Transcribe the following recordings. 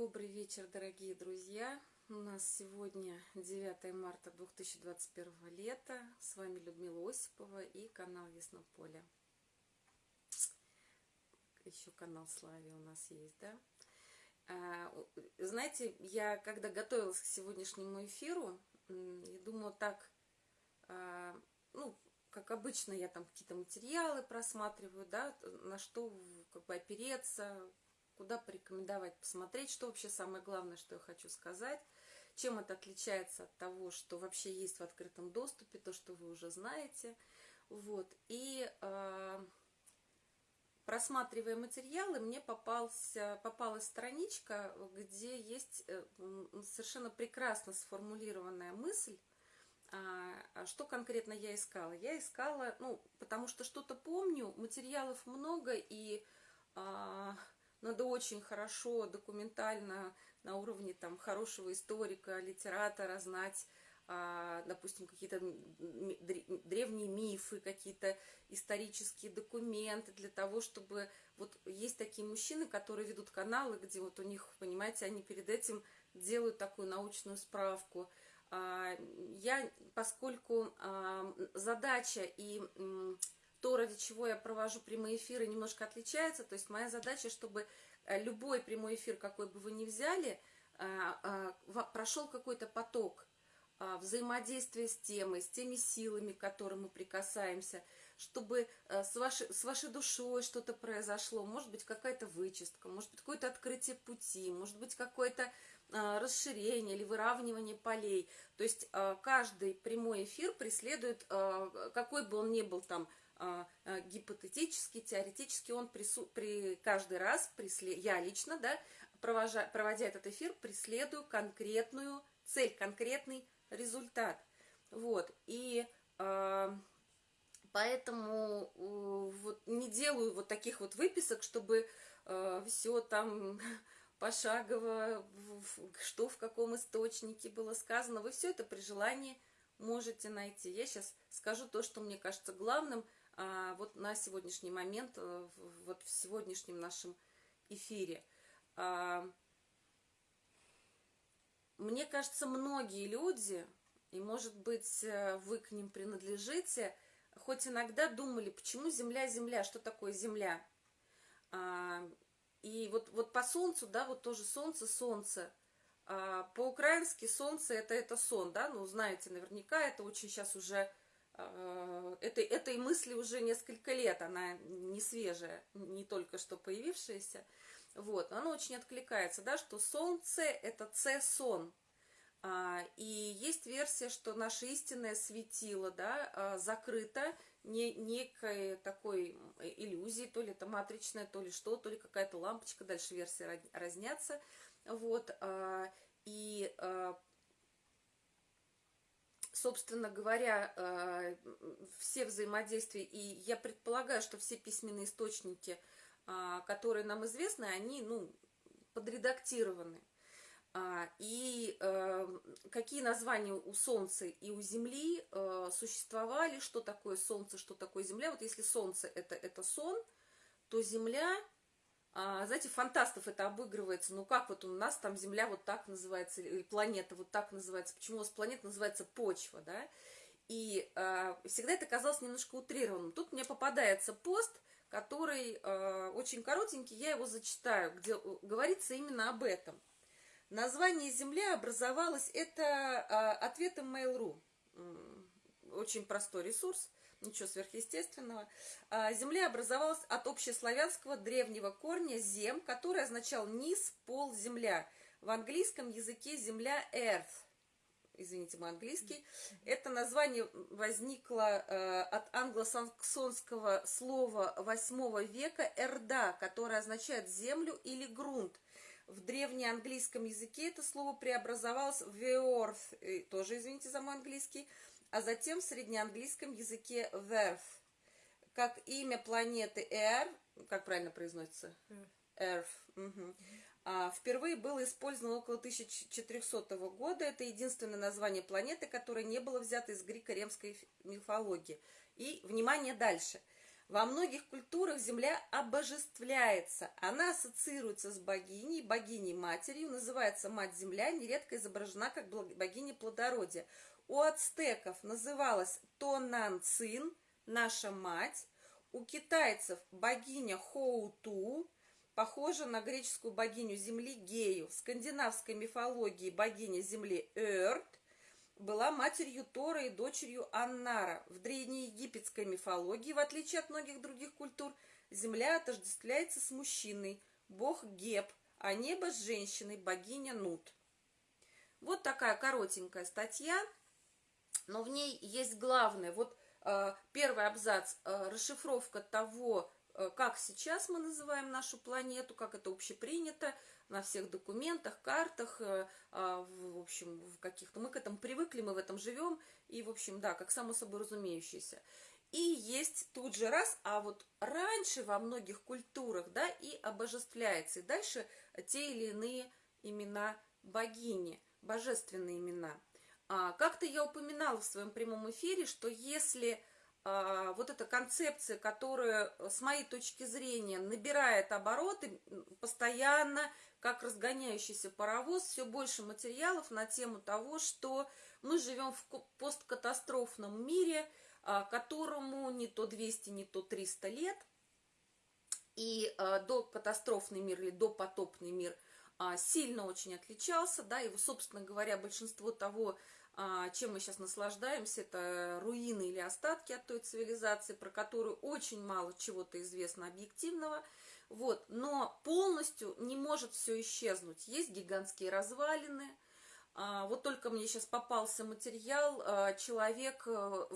Добрый вечер, дорогие друзья! У нас сегодня 9 марта 2021 лета. С вами Людмила Осипова и канал Яснополе. Еще канал Слави у нас есть, да? А, знаете, я когда готовилась к сегодняшнему эфиру, я думала так, а, ну, как обычно, я там какие-то материалы просматриваю, да, на что как бы опереться, куда порекомендовать посмотреть, что вообще самое главное, что я хочу сказать, чем это отличается от того, что вообще есть в открытом доступе, то, что вы уже знаете. Вот. И э, просматривая материалы, мне попался, попалась страничка, где есть э, совершенно прекрасно сформулированная мысль, а, что конкретно я искала? Я искала, ну, потому что что-то помню, материалов много, и а, надо очень хорошо, документально, на уровне там хорошего историка, литератора знать, а, допустим, какие-то древние мифы, какие-то исторические документы для того, чтобы... Вот есть такие мужчины, которые ведут каналы, где вот у них, понимаете, они перед этим делают такую научную справку. А, я, поскольку а, задача и то, ради чего я провожу прямые эфиры, немножко отличается. То есть моя задача, чтобы э, любой прямой эфир, какой бы вы ни взяли, э, э, прошел какой-то поток взаимодействия с темой, с теми силами, к которым мы прикасаемся, чтобы с вашей, с вашей душой что-то произошло, может быть, какая-то вычистка, может быть, какое-то открытие пути, может быть, какое-то расширение или выравнивание полей. То есть каждый прямой эфир преследует, какой бы он ни был там, гипотетически, теоретически он прису, при, каждый раз, прислед, я лично, да, провожа, проводя этот эфир, преследую конкретную цель, конкретный результат. Вот, и э, поэтому э, вот не делаю вот таких вот выписок, чтобы э, все там пошагово, что в каком источнике было сказано. Вы все это при желании можете найти. Я сейчас скажу то, что мне кажется главным – а, вот на сегодняшний момент, э, вот в сегодняшнем нашем эфире. А, мне кажется, многие люди, и, может быть, э, вы к ним принадлежите, хоть иногда думали, почему Земля, Земля, что такое Земля? А, и вот, вот по Солнцу, да, вот тоже Солнце, Солнце. По-украински Солнце это, это сон, да, ну, знаете, наверняка это очень сейчас уже этой, этой мысли уже несколько лет, она не свежая, не только что появившаяся. Вот, оно очень откликается, да, что солнце – это С-сон. А, и есть версия, что наше истинное светило, да, а, закрыто не, некой такой иллюзией, то ли это матричная, то ли что, то ли какая-то лампочка, дальше версии разнятся. Вот, а, и собственно говоря, э, все взаимодействия, и я предполагаю, что все письменные источники, а, которые нам известны, они, ну, подредактированы. А, и э, какие названия у Солнца и у Земли э, существовали, что такое Солнце, что такое Земля. Вот если Солнце это, это сон, то Земля знаете, фантастов это обыгрывается, ну как вот у нас там Земля вот так называется, или планета вот так называется, почему у нас планета называется почва, да, и э, всегда это казалось немножко утрированным. Тут мне попадается пост, который э, очень коротенький, я его зачитаю, где говорится именно об этом. Название Земля образовалось, это э, ответом Mail.ru, очень простой ресурс, ничего сверхъестественного. А, земля образовалась от общеславянского древнего корня «зем», который означал «низ», «пол», «земля». В английском языке земля «earth». Извините, мой английский. Это название возникло э, от англосаксонского слова 8 века «эрда», которое означает «землю» или «грунт». В древнеанглийском языке это слово преобразовалось в «earth», тоже, извините за мой английский, а затем в среднеанглийском языке Earth, как имя планеты Air, как правильно произносится? Earth. Угу. А, впервые было использовано около 1400 года. Это единственное название планеты, которое не было взято из греко-римской мифологии. И, внимание, дальше. Во многих культурах земля обожествляется. Она ассоциируется с богиней, богиней-матерью, называется мать-земля, нередко изображена как богиня плодородия. У ацтеков называлась Тонанцин, наша мать. У китайцев богиня Хоуту, похожа на греческую богиню земли Гею. В скандинавской мифологии богиня земли Эрт, была матерью Тора и дочерью Аннара. В древнеегипетской мифологии, в отличие от многих других культур, земля отождествляется с мужчиной, бог Геб, а небо с женщиной, богиня Нут. Вот такая коротенькая статья, но в ней есть главное. Вот э, первый абзац, э, расшифровка того, э, как сейчас мы называем нашу планету, как это общепринято, на всех документах, картах, а, в общем, в каких-то... Мы к этому привыкли, мы в этом живем, и, в общем, да, как само собой разумеющееся. И есть тут же раз, а вот раньше во многих культурах, да, и обожествляется, и дальше те или иные имена богини, божественные имена. А, Как-то я упоминала в своем прямом эфире, что если а, вот эта концепция, которая, с моей точки зрения, набирает обороты постоянно, как разгоняющийся паровоз, все больше материалов на тему того, что мы живем в посткатастрофном мире, а, которому не то 200, не то 300 лет. И до катастрофный мир или до потопный мир сильно очень отличался, да, и, собственно говоря, большинство того, чем мы сейчас наслаждаемся, это руины или остатки от той цивилизации, про которую очень мало чего-то известно объективного – вот, но полностью не может все исчезнуть. Есть гигантские развалины. А, вот только мне сейчас попался материал, а, человек, э,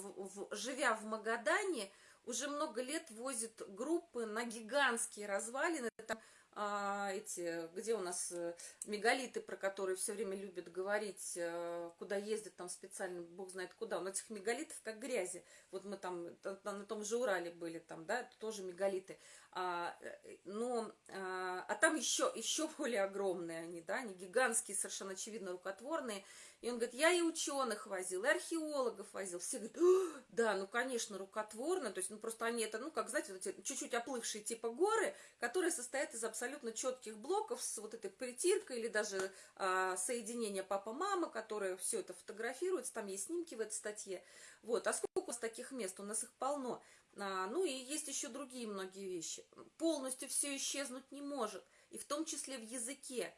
живя в Магадане, уже много лет возит группы на гигантские развалины. Там а, эти, где у нас э, мегалиты, про которые все время любят говорить, э, куда ездят там специально, бог знает куда. У этих мегалитов как грязи. Вот мы там на том же Урале были, там, да, тоже мегалиты. А, э, но, а, а там еще, еще более огромные они, да, они гигантские, совершенно очевидно рукотворные. И он говорит, я и ученых возил, и археологов возил. Все говорят, да, ну, конечно, рукотворно. То есть, ну, просто они это, ну, как, знаете, вот эти чуть-чуть оплывшие типа горы, которые состоят из абсолютно четких блоков с вот этой притиркой или даже а, соединения папа-мама, которые все это фотографируются. Там есть снимки в этой статье. Вот, а сколько у нас таких мест? У нас их полно. А, ну, и есть еще другие многие вещи. Полностью все исчезнуть не может. И в том числе в языке.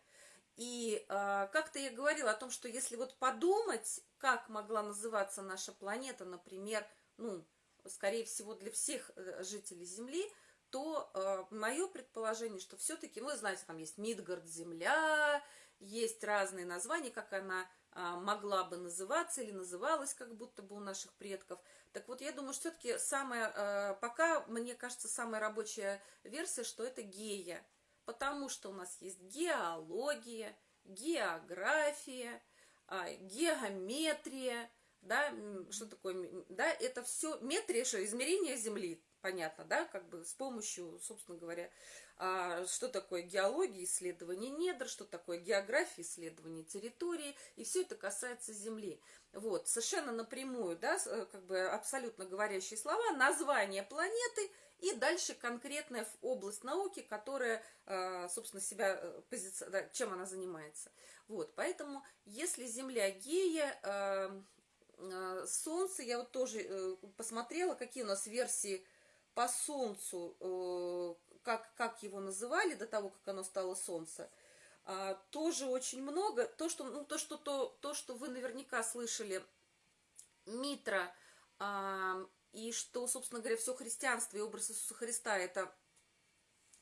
И э, как-то я говорила о том, что если вот подумать, как могла называться наша планета, например, ну, скорее всего, для всех э, жителей Земли, то э, мое предположение, что все-таки, вы знаете, там есть Мидгард, Земля, есть разные названия, как она э, могла бы называться или называлась, как будто бы у наших предков. Так вот, я думаю, что все-таки самая, э, пока, мне кажется, самая рабочая версия, что это гея потому что у нас есть геология, география, а, геометрия, да, что такое, да, это все, метрия, что, измерение Земли, понятно, да, как бы с помощью, собственно говоря, а, что такое геология, исследование недр, что такое география, исследование территории, и все это касается Земли. Вот, совершенно напрямую, да, э, как бы абсолютно говорящие слова, название планеты – и дальше конкретная область науки, которая, э, собственно, себя, э, позиция, чем она занимается. Вот, поэтому, если Земля гея, э, Солнце, я вот тоже посмотрела, какие у нас версии по Солнцу, как, как его называли до того, как оно стало Солнце, тоже очень много. То, что, ну, то, что, то, то, что вы наверняка слышали, Митра и что, собственно говоря, все христианство и образ Иисуса Христа – это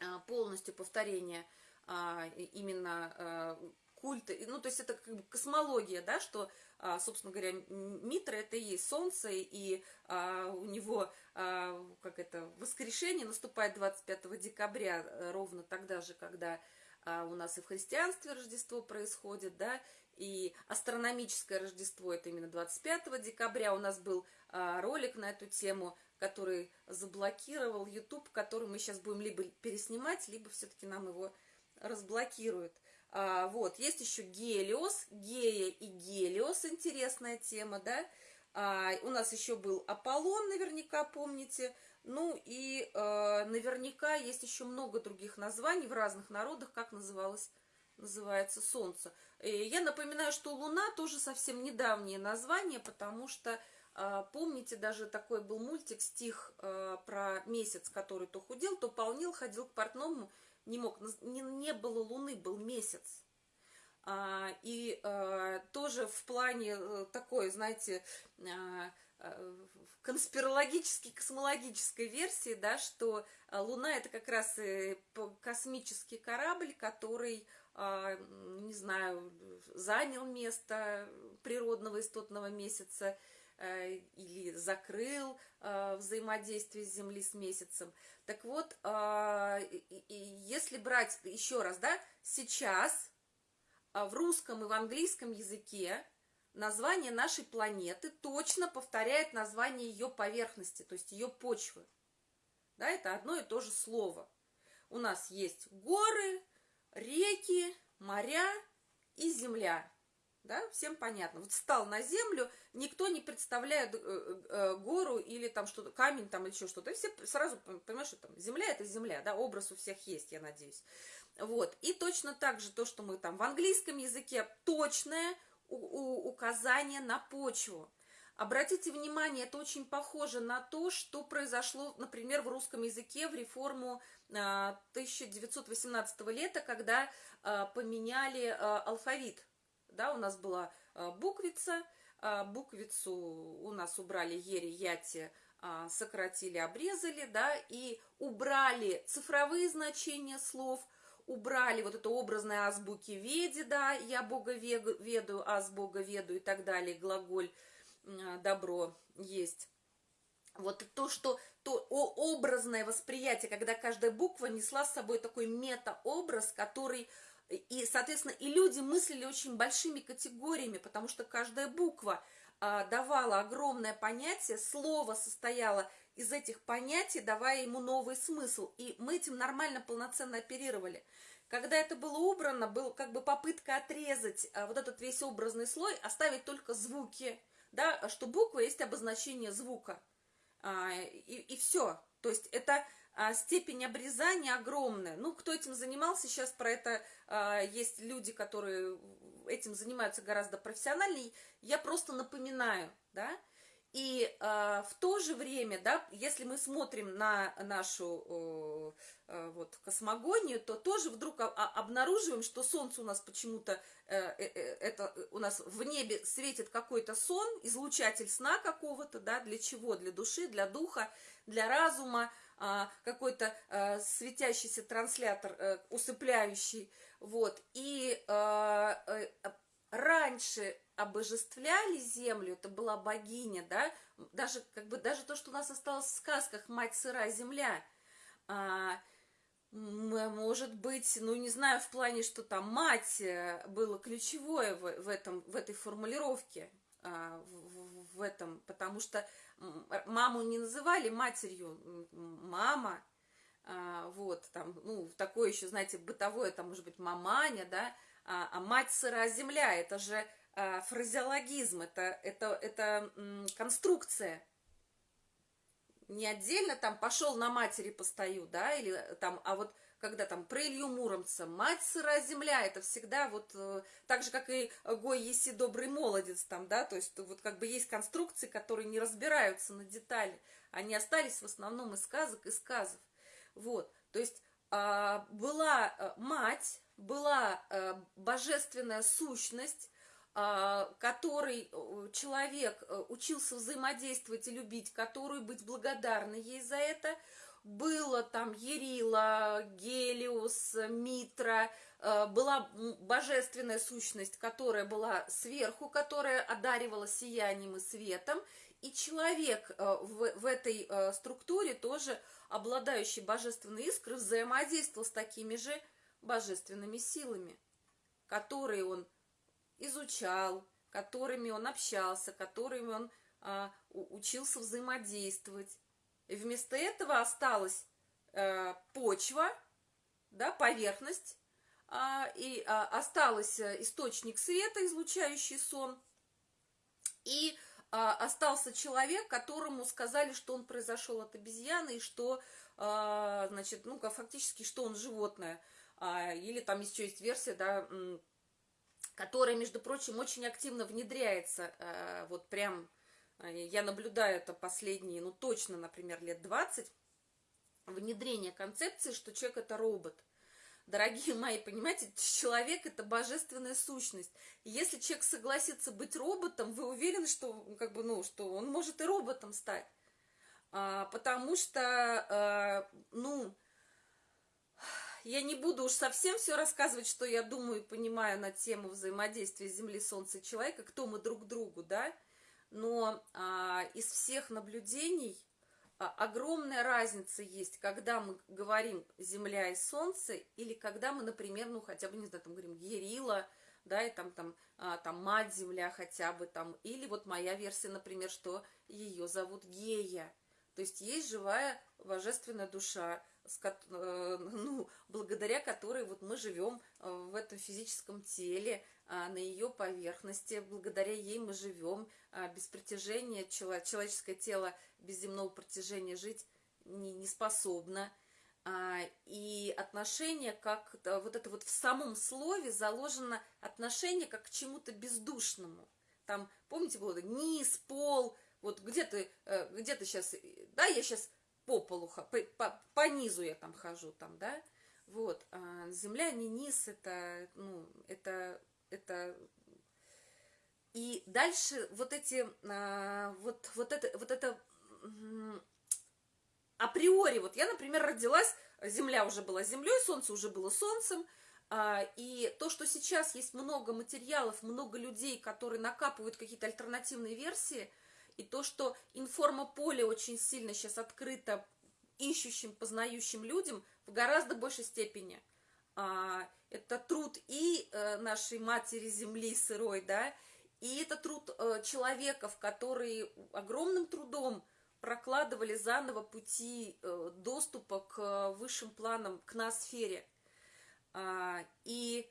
а, полностью повторение а, именно а, культа, ну, то есть это как бы космология, да, что, собственно говоря, Митра – это и солнце, и у него, как это, воскрешение наступает 25 декабря, э, ровно тогда же, когда у нас и в христианстве Рождество происходит, да, и астрономическое Рождество это именно 25 декабря. У нас был а, ролик на эту тему, который заблокировал YouTube, который мы сейчас будем либо переснимать, либо все-таки нам его разблокируют. А, вот, есть еще Гелиос, Гея и Гелиос, интересная тема, да. А, у нас еще был Аполлон, наверняка помните, Ну и наверняка есть еще много других названий в разных народах, как называлось, называется Солнце. И я напоминаю, что Луна тоже совсем недавнее название, потому что э, помните, даже такой был мультик, стих э, про месяц, который то худел, то полнил, ходил к портному, не мог, не, было Луны, был месяц. А, и а, тоже в плане а, такой, знаете, а, конспирологической, космологической версии, да, что Луна это как раз космический корабль, который, не знаю, занял место природного истотного месяца или закрыл взаимодействие Земли с месяцем. Так вот, если брать еще раз, да, сейчас в русском и в английском языке название нашей планеты точно повторяет название ее поверхности, то есть ее почвы. Да, это одно и то же слово. У нас есть горы, реки, моря и земля. Да, всем понятно. Вот встал на землю, никто не представляет э, э, гору или там что-то, камень там или еще что-то. Все сразу понимают, что там земля это земля, да, образ у всех есть, я надеюсь. Вот. И точно так же то, что мы там в английском языке, точное указание на почву. Обратите внимание, это очень похоже на то, что произошло, например, в русском языке в реформу 1918 а, лета, когда а, поменяли а, алфавит. Да, у нас была буквица, буквицу у нас убрали ери, яти, сократили, обрезали, да, и убрали цифровые значения слов – убрали вот это образное азбуки веди, да, я Бога ведаю, аз Бога веду и так далее, глаголь добро есть. Вот то, что то образное восприятие, когда каждая буква несла с собой такой метаобраз, который и, соответственно, и люди мыслили очень большими категориями, потому что каждая буква а, давала огромное понятие, слово состояло из этих понятий, давая ему новый смысл. И мы этим нормально, полноценно оперировали. Когда это было убрано, был как бы попытка отрезать а, вот этот весь образный слой, оставить только звуки, да, что буква есть обозначение звука. А, и, и все. То есть это а, степень обрезания огромная. Ну, кто этим занимался, сейчас про это а, есть люди, которые этим занимаются гораздо профессиональнее. Я просто напоминаю, да, и э, в то же время, да, если мы смотрим на нашу э, вот, космогонию, то тоже вдруг обнаруживаем, что Солнце у нас почему-то, э, э, э это у нас в небе светит какой-то сон, излучатель сна какого-то, да, для чего? Для души, для духа, для разума, э, какой-то э, светящийся транслятор, э, усыпляющий, вот. И э, э, раньше обожествляли землю, это была богиня, да, даже, как бы, даже то, что у нас осталось в сказках «Мать сырая земля», а, может быть, ну, не знаю, в плане, что там мать э, было ключевое в, в, этом, в этой формулировке, а, в, в этом, потому что маму не называли матерью, мама, а, вот, там, ну, такое еще, знаете, бытовое, там, может быть, маманя, да, а, а мать сырая земля, это же фразеологизм, это, это, это конструкция. Не отдельно там пошел на матери постою, да, или там, а вот когда там про Илью Муромца, мать сырая земля, это всегда вот э, так же, как и Гой Еси добрый молодец там, да, то есть вот как бы есть конструкции, которые не разбираются на детали, они остались в основном из сказок и сказов, вот, то есть а, была э, мать, была э, божественная сущность, а, который э, человек э, учился взаимодействовать и любить, которую быть благодарны ей за это. Было там Ерила, Гелиус, Митра, э, была божественная сущность, которая была сверху, которая одаривала сиянием и светом, и человек в, в этой структуре тоже, обладающий божественной искрой, взаимодействовал с такими же божественными силами, которые он изучал, которыми он общался, которыми он а, учился взаимодействовать. И вместо этого осталась а, почва, да, поверхность, а, и а, остался источник света, излучающий сон, и а, остался человек, которому сказали, что он произошел от обезьяны, и что, а, значит, ну, фактически, что он животное. А, или там еще есть версия, да, которая, между прочим, очень активно внедряется, а, вот прям, а, я наблюдаю это последние, ну, точно, например, лет 20, внедрение концепции, что человек это робот. Дорогие мои, понимаете, человек это божественная сущность. И если человек согласится быть роботом, вы уверены, что, как бы, ну, что он может и роботом стать. А, потому что, а, ну, я не буду уж совсем все рассказывать, что я думаю и понимаю на тему взаимодействия Земли, Солнца и человека, кто мы друг другу, да, но а, из всех наблюдений а, огромная разница есть, когда мы говорим Земля и Солнце, или когда мы, например, ну хотя бы, не знаю, там говорим Ерила, да, и там, там, а, там мать Земля хотя бы там, или вот моя версия, например, что ее зовут Гея, то есть есть живая божественная душа, Э, ну, благодаря которой вот мы живем э, в этом физическом теле, а, на ее поверхности, благодаря ей мы живем, а, без притяжения человеческое тело без земного притяжения жить не, не способно. А, и отношение как вот это вот в самом слове заложено отношение как к чему-то бездушному. Там, помните, было низ, пол, вот где ты, э, где ты сейчас, да, я сейчас по полу, по, по, по низу я там хожу, там, да, вот, а земля не низ, это, ну, это, это, и дальше вот эти, а, вот, вот это, вот это, априори, вот я, например, родилась, земля уже была землей, солнце уже было солнцем, а, и то, что сейчас есть много материалов, много людей, которые накапывают какие-то альтернативные версии – и то, что информополе очень сильно сейчас открыто ищущим, познающим людям в гораздо большей степени. А, это труд и э, нашей матери земли сырой, да, и это труд э, человеков, которые огромным трудом прокладывали заново пути э, доступа к высшим планам, к ноосфере. А, и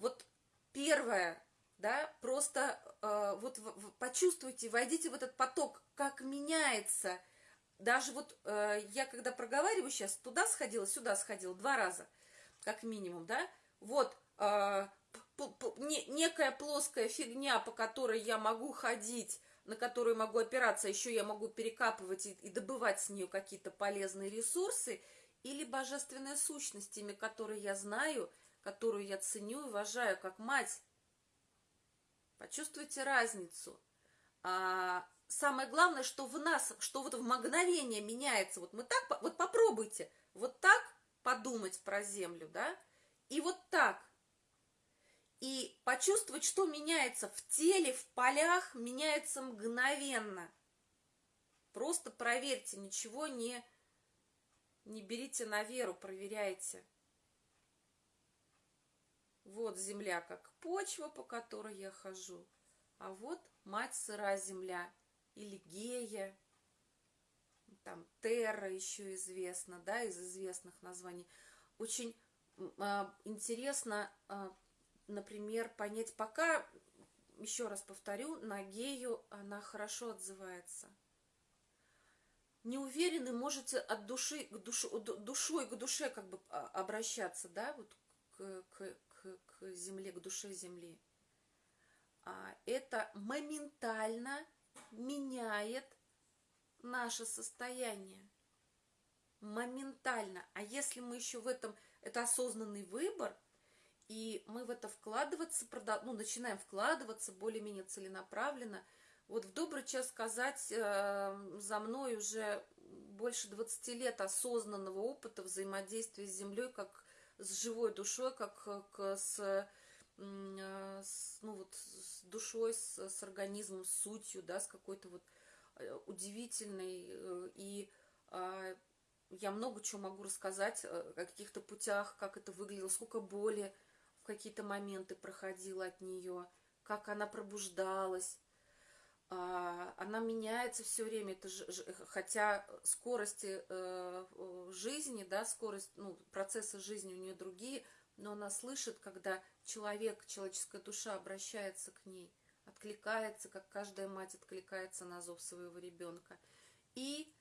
вот первое, да, просто э, вот почувствуйте, войдите в этот поток, как меняется. Даже вот э, я когда проговариваю сейчас, туда сходила, сюда сходила, два раза, как минимум, да, вот э, не, некая плоская фигня, по которой я могу ходить, на которую могу опираться, еще я могу перекапывать и, и добывать с нее какие-то полезные ресурсы, или божественная сущность, имя которой я знаю, которую я ценю и уважаю как мать, Почувствуйте разницу. А, самое главное, что в нас, что вот в мгновение меняется. Вот мы так, вот попробуйте, вот так подумать про землю, да, и вот так. И почувствовать, что меняется в теле, в полях, меняется мгновенно. Просто проверьте, ничего не, не берите на веру, проверяйте. Вот земля как почва, по которой я хожу. А вот мать сыра земля или гея, там терра еще известно, да, из известных названий. Очень а, интересно, а, например, понять, пока, еще раз повторю, на гею она хорошо отзывается. Не уверены, можете от души к душу, душой к душе как бы а, обращаться, да, вот к, к, к земле, к душе земли. А это моментально меняет наше состояние. Моментально. А если мы еще в этом, это осознанный выбор, и мы в это вкладываться, ну, начинаем вкладываться более-менее целенаправленно, вот в добрый час сказать, э, за мной уже больше 20 лет осознанного опыта взаимодействия с землей, как с живой душой, как, как с, с, ну вот, с душой, с, с организмом, с сутью, да, с какой-то вот э, удивительной. Э, и а, я много чего могу рассказать о каких-то путях, как это выглядело, сколько боли в какие-то моменты проходила от нее, как она пробуждалась, она меняется все время, это ж, хотя скорости э, жизни, да, скорость, ну, процесса жизни у нее другие, но она слышит, когда человек, человеческая душа обращается к ней, откликается, как каждая мать откликается на зов своего ребенка. И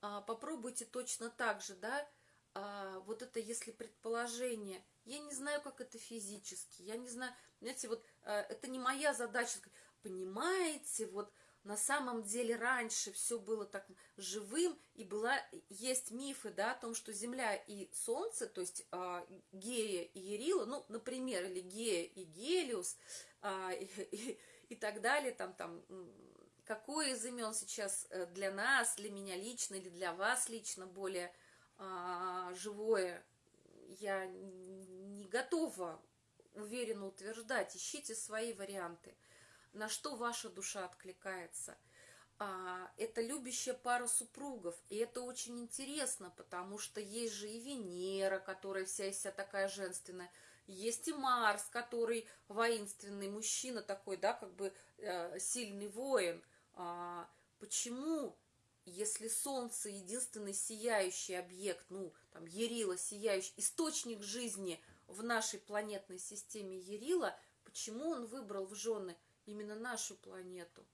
а, попробуйте точно так же, да, а, вот это если предположение, я не знаю, как это физически, я не знаю, знаете, вот а, это не моя задача, понимаете, вот на самом деле раньше все было так живым, и была, есть мифы, да, о том, что Земля и Солнце, то есть а, Гея и Ерила, ну, например, или Гея и Гелиус, а, и, и, так далее, там, там, какое из имен сейчас э, для нас, для меня лично или для вас лично более а, живое, я не готова уверенно утверждать, ищите свои варианты – на что ваша душа откликается. А, это любящая пара супругов, и это очень интересно, потому что есть же и Венера, которая вся из себя такая женственная, есть и Марс, который воинственный мужчина такой, да, как бы э, сильный воин. А, почему, если Солнце единственный сияющий объект, ну, там, Ерила сияющий, источник жизни в нашей планетной системе Ерила, почему он выбрал в жены именно нашу планету.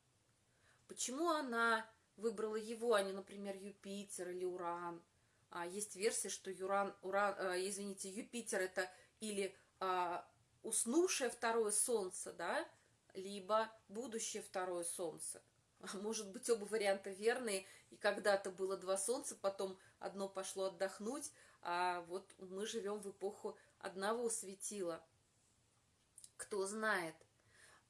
Почему она выбрала его, а не, например, Юпитер или Уран? А есть версия, что Юран, Уран, э, извините, Юпитер это или э, уснувшее второе Солнце, да, либо будущее второе Солнце. Может быть, оба варианта верные, и когда-то было два Солнца, потом одно пошло отдохнуть, а вот мы живем в эпоху одного светила. Кто знает –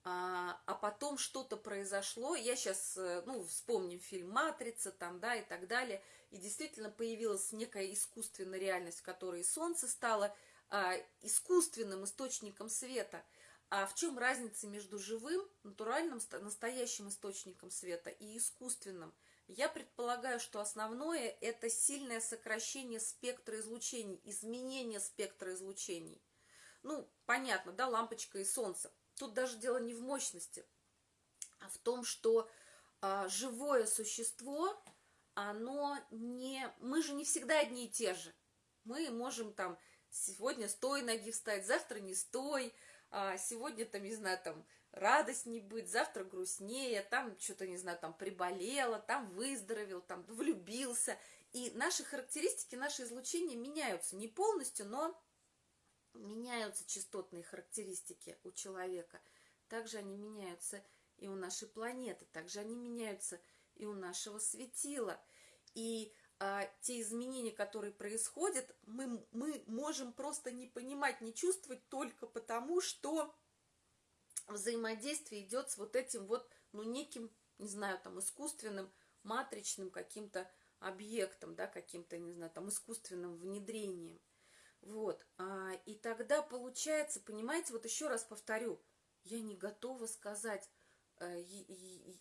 а, а потом что-то произошло, я сейчас, э, ну, вспомним фильм «Матрица», там, да, и так далее, и действительно появилась некая искусственная реальность, в которой Солнце стало а, искусственным источником света. А в чем разница между живым, натуральным, настоящим источником света и искусственным? Я предполагаю, что основное – это сильное сокращение спектра излучений, изменение спектра излучений. Ну, понятно, да, лампочка и солнце – тут даже дело не в мощности, а в том, что а, живое существо, оно не... Мы же не всегда одни и те же. Мы можем там сегодня с той ноги встать, завтра не с той, а сегодня там, не знаю, там радость не быть, завтра грустнее, там что-то, не знаю, там приболело, там выздоровел, там влюбился. И наши характеристики, наши излучения меняются не полностью, но меняются частотные характеристики у человека, также они меняются и у нашей планеты, также они меняются и у нашего светила. И а, те изменения, которые происходят, мы, мы можем просто не понимать, не чувствовать только потому, что взаимодействие идет с вот этим вот, ну, неким, не знаю, там, искусственным, матричным каким-то объектом, да, каким-то, не знаю, там, искусственным внедрением. Вот, а, и тогда получается, понимаете, вот еще раз повторю, я не готова сказать, а, и, и,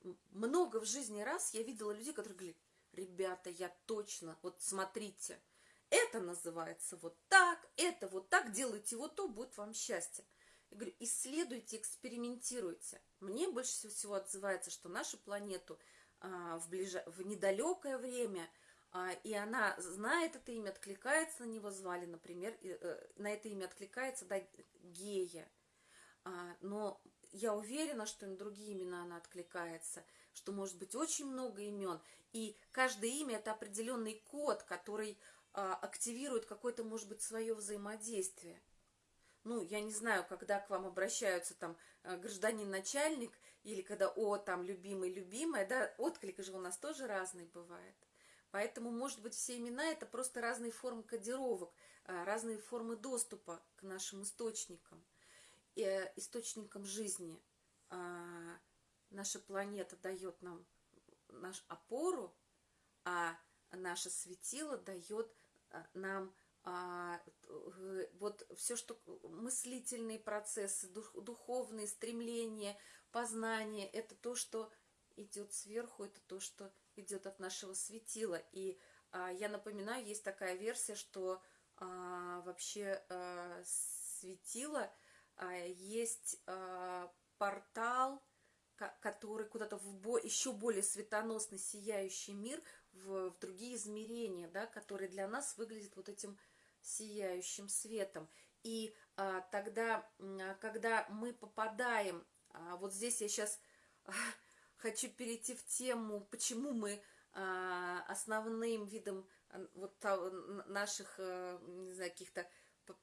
и, много в жизни раз я видела людей, которые говорили, ребята, я точно, вот смотрите, это называется вот так, это вот так, делайте вот то, будет вам счастье. Я говорю, исследуйте, экспериментируйте. Мне больше всего отзывается, что нашу планету а, в, ближ... в недалекое время – и она знает это имя, откликается на него, звали, например, э, на это имя откликается, да, Гея. А, но я уверена, что на другие имена она откликается, что может быть очень много имен, и каждое имя – это определенный код, который а, активирует какое-то, может быть, свое взаимодействие. Ну, я не знаю, когда к вам обращаются там э, гражданин-начальник, или когда, о, там, любимый-любимая, да, отклик же у нас тоже разный бывает. Поэтому, может быть, все имена – это просто разные формы кодировок, а, разные формы доступа к нашим источникам, э, источникам жизни. А, наша планета дает нам нашу опору, а наше светило дает а, нам вот все, что мыслительные процессы, духовные стремления, познание, это то, что идет сверху, это то, что идет от нашего светила. И а, я напоминаю, есть такая версия, что а, вообще а, светило а, есть портал, который куда-то в бо еще более светоносный, сияющий мир, в, в другие измерения, да, которые для нас выглядят вот этим сияющим светом. И а, тогда, когда мы попадаем А вот здесь я сейчас хочу перейти в тему, почему мы а, основным видом вот наших, э, не знаю, каких-то,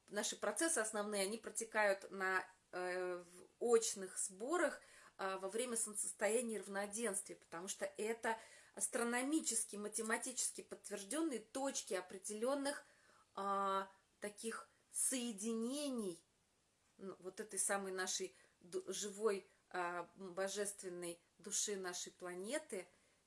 наши процессы основные, они протекают на э, очных сборах а, во время солнцестояния равноденствия, потому что это астрономически, математически подтвержденные точки определенных а, таких соединений вот этой самой нашей живой а, божественной души нашей планеты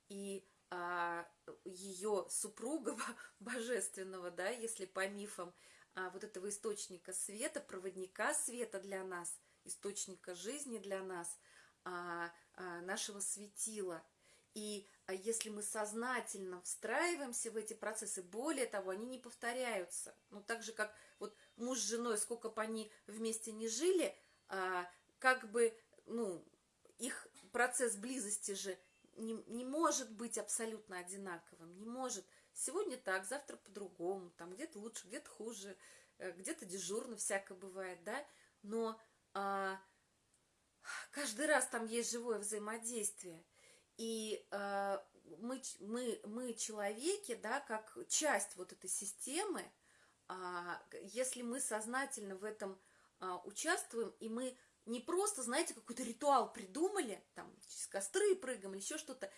и а, ее супруга божественного, да, если по мифам, а, вот этого источника света, проводника света для нас, источника жизни для нас, а, а, нашего светила. И а если мы сознательно встраиваемся в эти процессы, более того, они не повторяются. Ну, так же, как вот муж с женой, сколько бы они вместе не жили, а, как бы, ну, их процесс близости же не, не может быть абсолютно одинаковым, не может. Сегодня так, завтра по-другому, там где-то лучше, где-то хуже, э, где-то дежурно всякое бывает, да, но а, каждый раз там есть живое взаимодействие. И а, мы, мы, мы человеки, да, как часть вот этой системы, а, если мы сознательно в этом а, участвуем, и мы не просто, знаете, какой-то ритуал придумали, там, через костры прыгаем или еще что-то,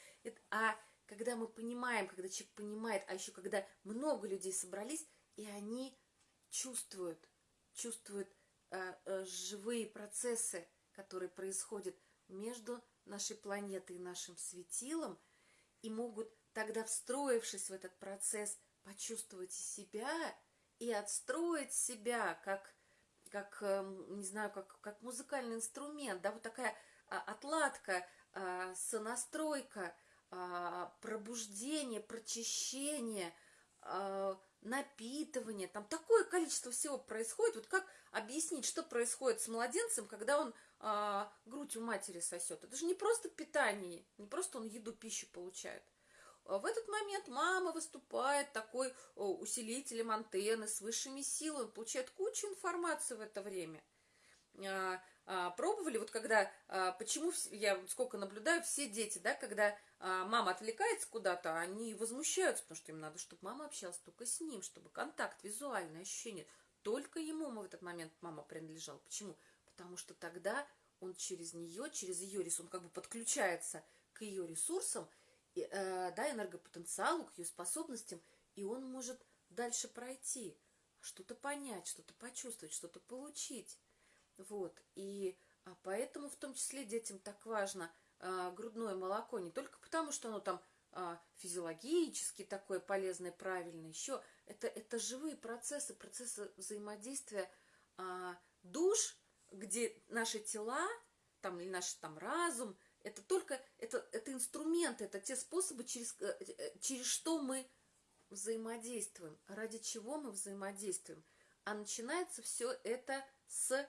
а когда мы понимаем, когда человек понимает, а еще когда много людей собрались, и они чувствуют, чувствуют э, э, живые процессы, которые происходят между нашей планетой и нашим светилом, и могут тогда, встроившись в этот процесс, почувствовать себя и отстроить себя как как, эм, не знаю, как, как музыкальный инструмент, да, вот такая а, отладка, а, сонастройка, а, пробуждение, прочищение, напитывание, там такое количество всего происходит. Вот как объяснить, что происходит с младенцем, когда он грудь у матери сосет? Это же не просто питание, не просто он еду, пищу получает. А в этот момент мама выступает такой усилителем антенны с высшими силами, получает кучу информации в это время. А, а, пробовали, вот когда, почему я сколько наблюдаю, все дети, да, когда мама отвлекается куда-то, они возмущаются, потому что им надо, чтобы мама общалась только с ним, чтобы контакт, визуальное ощущение, только ему в этот момент мама принадлежала. Почему? Потому что тогда он через нее, через ее ресурс, он как бы подключается к ее ресурсам, Э, да, энергопотенциалу, к ее способностям, и он может дальше пройти, что-то понять, что-то почувствовать, что-то получить. Вот, и а поэтому в том числе детям так важно а, грудное молоко, не только потому, что оно там а, физиологически такое полезное, правильное, еще это, это живые процессы, процессы взаимодействия а, душ, где наши тела, там, или наш там разум, это только, это, это инструменты, это те способы, через, э, э, через что мы взаимодействуем, ради чего мы взаимодействуем. А начинается все это с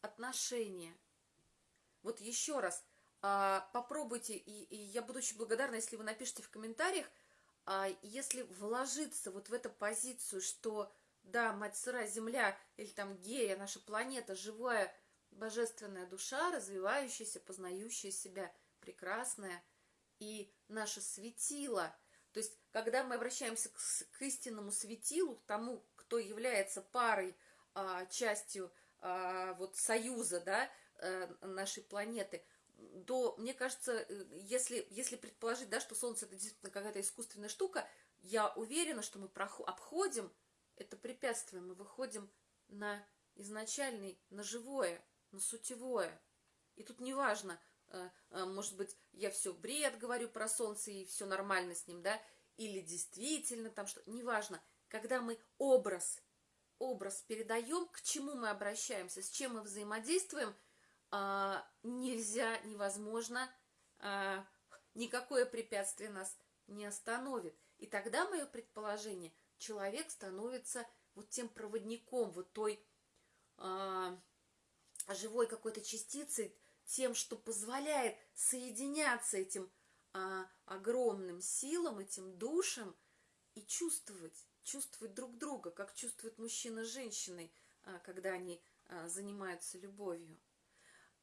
отношения. Вот еще раз, а, попробуйте, и, и я буду очень благодарна, если вы напишите в комментариях, а, если вложиться вот в эту позицию, что да, мать сырая земля, или там гея, наша планета, живая, божественная душа, развивающаяся, познающая себя, прекрасная, и наше светило. То есть, когда мы обращаемся к, к истинному светилу, к тому, кто является парой, а, частью а, вот союза, да, а, нашей планеты, то, мне кажется, э, если, если предположить, да, что Солнце это действительно какая-то искусственная штука, я уверена, что мы обходим это препятствие, мы выходим на изначальный, на живое, на сутевое. И тут неважно, э, э, может быть, я все бред говорю про солнце и все нормально с ним, да, или действительно там что, неважно, когда мы образ, образ передаем, к чему мы обращаемся, с чем мы взаимодействуем, а, нельзя, невозможно, а, никакое препятствие нас не остановит. И тогда мое предположение, человек становится вот тем проводником, вот той а, живой какой-то частицей, тем, что позволяет соединяться этим а, огромным силам, этим душам и чувствовать, чувствовать друг друга, как чувствует мужчина с женщиной, а, когда они а, занимаются любовью.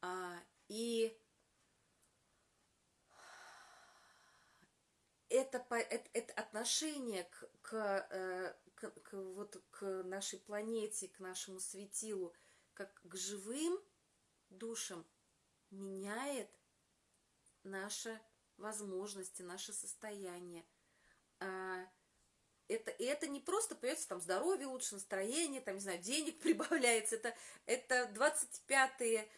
А, И это, это, это отношение к, к, э, к, к, вот, к нашей планете, к нашему светилу, как к живым душам, меняет наши возможности, наше состояние. А, это, и это не просто появится там здоровье лучше, настроение, там, не знаю, денег прибавляется, это, это 25-е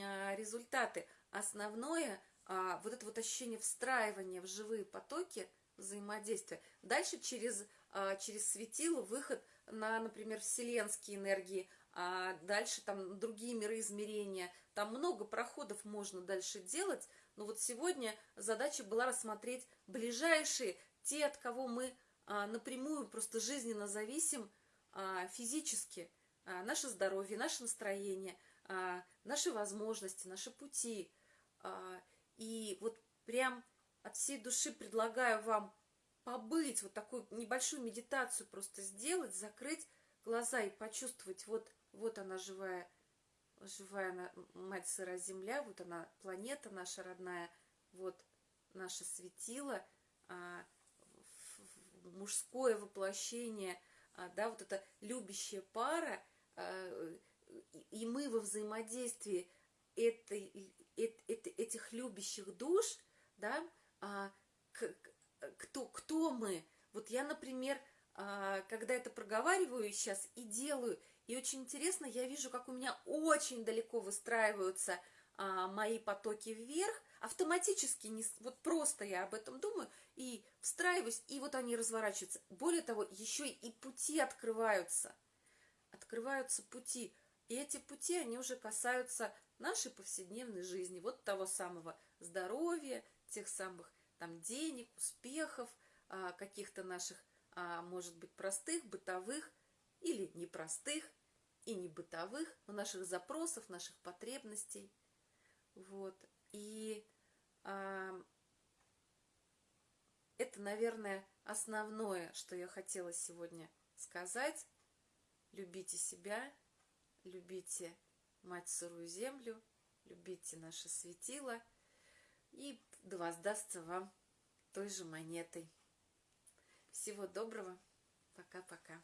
а, результаты. Основное а, вот это вот ощущение встраивания в живые потоки взаимодействия. Дальше через, через светило выход на, например, вселенские энергии, а дальше там другие миры измерения. Там много проходов можно дальше делать, но вот сегодня задача была рассмотреть ближайшие, те, от кого мы а, напрямую просто жизненно зависим а, физически, а, наше здоровье, наше настроение, наши возможности, наши пути. И вот прям от всей души предлагаю вам побыть, вот такую небольшую медитацию просто сделать, закрыть глаза и почувствовать, вот, вот она живая, живая мать сыра земля, вот она планета наша родная, вот наше светило, а, мужское воплощение, а, да, вот эта любящая пара, а, и мы во взаимодействии этой, этих любящих душ, да, кто, кто мы. Вот я, например, когда это проговариваю сейчас и делаю, и очень интересно, я вижу, как у меня очень далеко выстраиваются а, мои потоки вверх, автоматически, не, вот просто я об этом думаю, и встраиваюсь, и вот они разворачиваются. Более того, еще и пути открываются. Открываются пути. И эти пути, они уже касаются нашей повседневной жизни, вот того самого здоровья, тех самых там денег, успехов, а, каких-то наших, а, может быть, простых, бытовых или непростых и не бытовых, но наших запросов, наших потребностей. Вот. И а, это, наверное, основное, что я хотела сегодня сказать. Любите себя, любите мать сырую землю, любите наше светило, и да воздастся вам той же монетой. Всего доброго. Пока-пока.